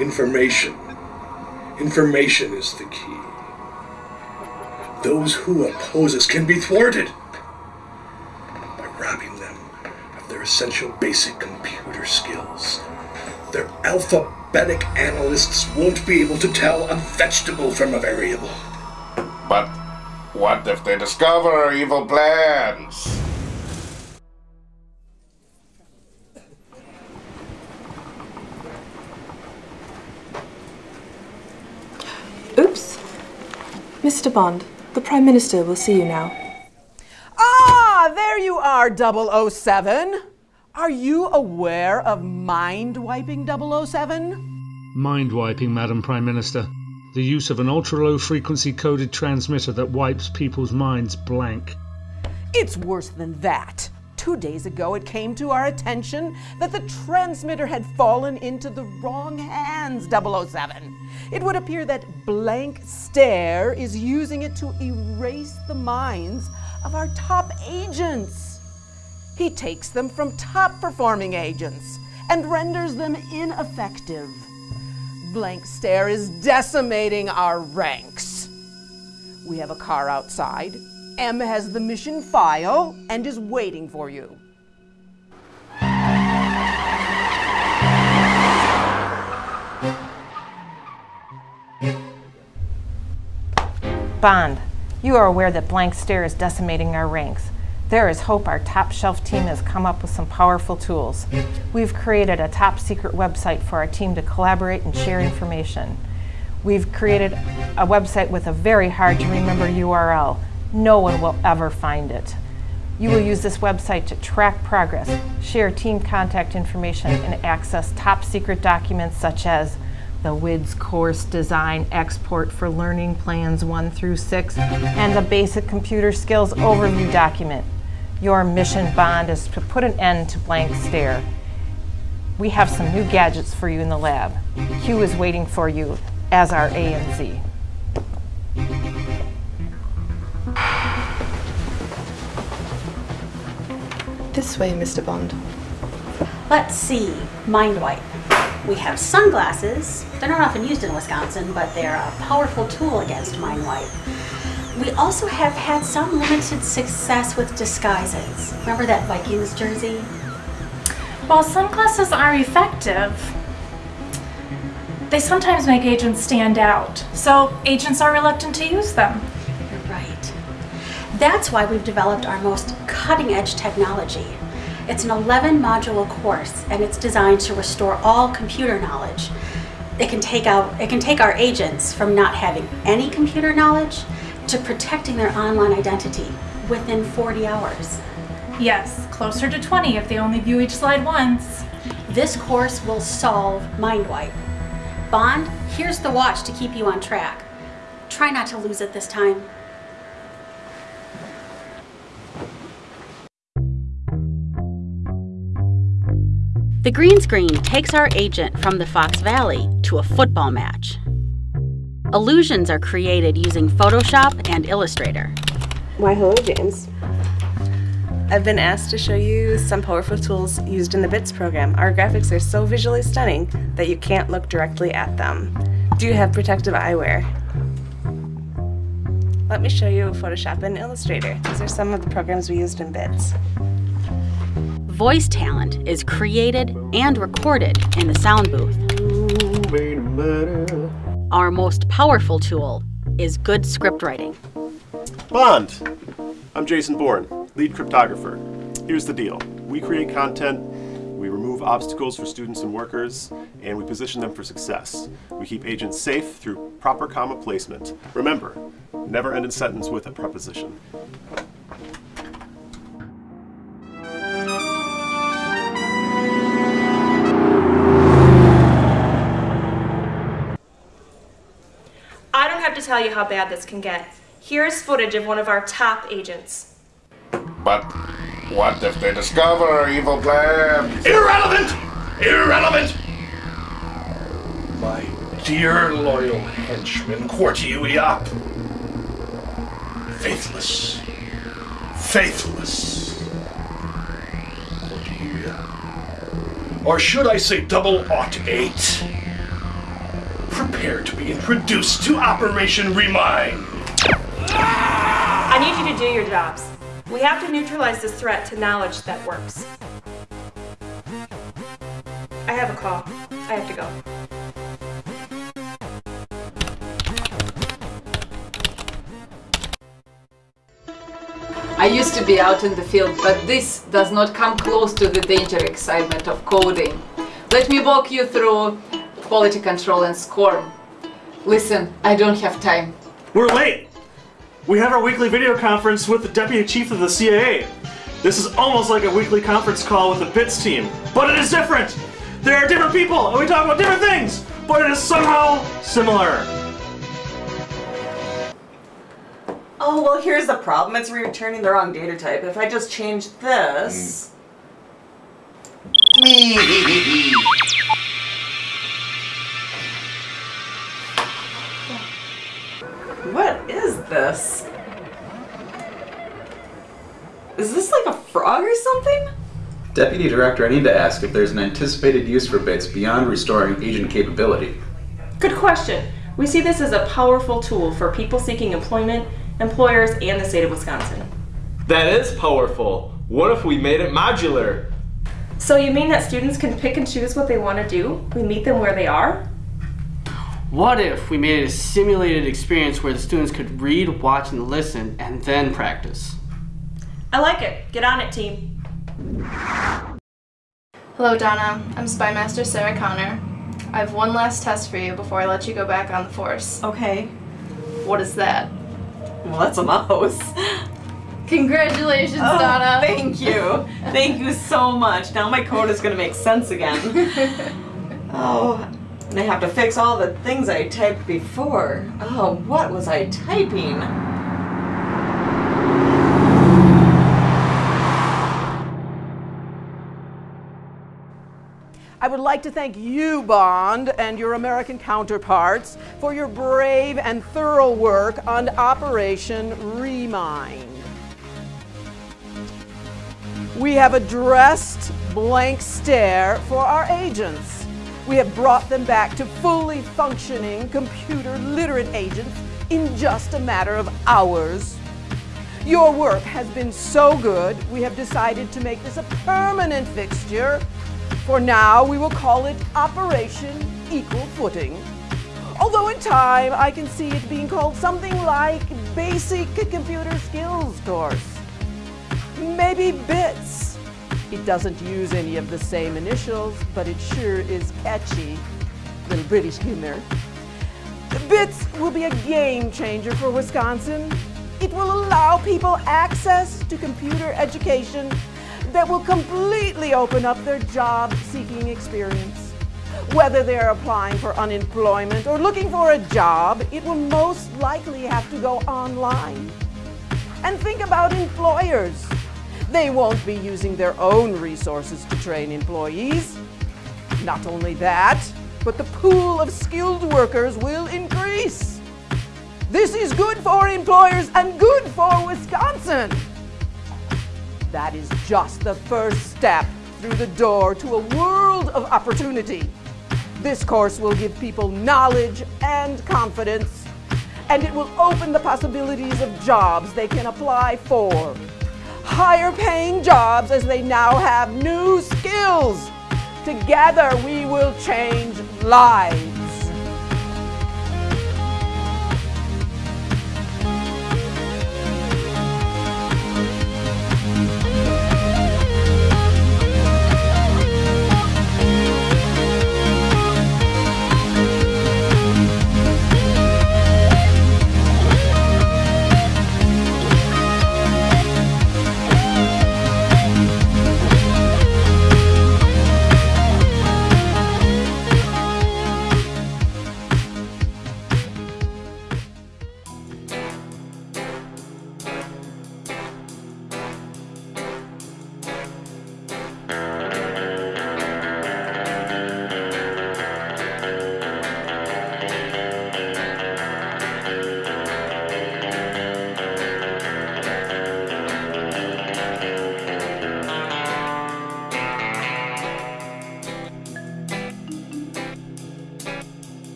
information. Information is the key. Those who oppose us can be thwarted by robbing them of their essential basic computer skills. Their alphabetic analysts won't be able to tell a vegetable from a variable. But what if they discover evil plans? Mr. Bond, the Prime Minister will see you now. Ah, there you are, 007. Are you aware of mind wiping 007? Mind wiping, Madam Prime Minister. The use of an ultra low frequency coded transmitter that wipes people's minds blank. It's worse than that. Two days ago, it came to our attention that the transmitter had fallen into the wrong hands, 007. It would appear that Blank Stare is using it to erase the minds of our top agents. He takes them from top performing agents and renders them ineffective. Blank Stare is decimating our ranks. We have a car outside. M has the mission file and is waiting for you. Bond, you are aware that Blank Stare is decimating our ranks. There is hope our top shelf team has come up with some powerful tools. We've created a top secret website for our team to collaborate and share information. We've created a website with a very hard to remember URL. No one will ever find it. You will use this website to track progress, share team contact information, and access top secret documents such as the WIDS course design export for learning plans 1 through 6, and the basic computer skills overview document. Your mission bond is to put an end to blank stare. We have some new gadgets for you in the lab. Q is waiting for you, as are A and Z. This way, Mr. Bond. Let's see, mind wipe. We have sunglasses. They're not often used in Wisconsin, but they're a powerful tool against mind wipe. We also have had some limited success with disguises. Remember that Vikings jersey? While sunglasses are effective, they sometimes make agents stand out. So agents are reluctant to use them. That's why we've developed our most cutting edge technology. It's an 11 module course and it's designed to restore all computer knowledge. It can take out it can take our agents from not having any computer knowledge to protecting their online identity within 40 hours. Yes, closer to 20 if they only view each slide once. This course will solve MindWipe. Bond, here's the watch to keep you on track. Try not to lose it this time. The green screen takes our agent from the Fox Valley to a football match. Illusions are created using Photoshop and Illustrator. Why, hello, James. I've been asked to show you some powerful tools used in the BITS program. Our graphics are so visually stunning that you can't look directly at them. Do you have protective eyewear? Let me show you Photoshop and Illustrator. These are some of the programs we used in BITS. Voice talent is created and recorded in the sound booth. Our most powerful tool is good script writing. Bond! I'm Jason Bourne, lead cryptographer. Here's the deal. We create content, we remove obstacles for students and workers, and we position them for success. We keep agents safe through proper comma placement. Remember, never end a sentence with a preposition. You how bad this can get. Here's footage of one of our top agents. But what if they discover our evil plan? Irrelevant! Irrelevant! My dear loyal henchman, quarter you up. Faithless. Faithless. Oh or should I say double ought eight? Prepare to be introduced to Operation Remind. I need you to do your jobs. We have to neutralize this threat to knowledge that works. I have a call. I have to go. I used to be out in the field, but this does not come close to the danger excitement of coding. Let me walk you through quality control and SCORM. Listen, I don't have time. We're late! We have our weekly video conference with the Deputy Chief of the CIA. This is almost like a weekly conference call with the BITS team, but it is different! There are different people, and we talk about different things, but it is somehow similar. Oh, well, here's the problem. It's returning the wrong data type. If I just change this... What hmm. this? Is this like a frog or something? Deputy Director, I need to ask if there's an anticipated use for bits beyond restoring agent capability. Good question. We see this as a powerful tool for people seeking employment, employers, and the state of Wisconsin. That is powerful. What if we made it modular? So you mean that students can pick and choose what they want to do? We meet them where they are? What if we made it a simulated experience where the students could read, watch, and listen, and then practice? I like it. Get on it, team. Hello, Donna. I'm Spy Master Sarah Connor. I have one last test for you before I let you go back on the force. Okay. What is that? Well, that's a mouse. Congratulations, Oh, Donna. Thank you. Thank you so much. Now my code is going to make sense again. oh, and I have to fix all the things I typed before. Oh, what was I typing? I would like to thank you, Bond, and your American counterparts for your brave and thorough work on Operation Remind. We have addressed blank stare for our agents. We have brought them back to fully functioning computer literate agents in just a matter of hours. Your work has been so good, we have decided to make this a permanent fixture. For now, we will call it Operation Equal Footing. Although in time, I can see it being called something like Basic Computer Skills Course. Maybe BITS. It doesn't use any of the same initials, but it sure is catchy. Little British humor. BITS will be a game changer for Wisconsin. It will allow people access to computer education that will completely open up their job seeking experience. Whether they're applying for unemployment or looking for a job, it will most likely have to go online. And think about employers. They won't be using their own resources to train employees. Not only that, but the pool of skilled workers will increase. This is good for employers and good for Wisconsin. That is just the first step through the door to a world of opportunity. This course will give people knowledge and confidence, and it will open the possibilities of jobs they can apply for. Higher paying jobs as they now have new skills. Together we will change lives.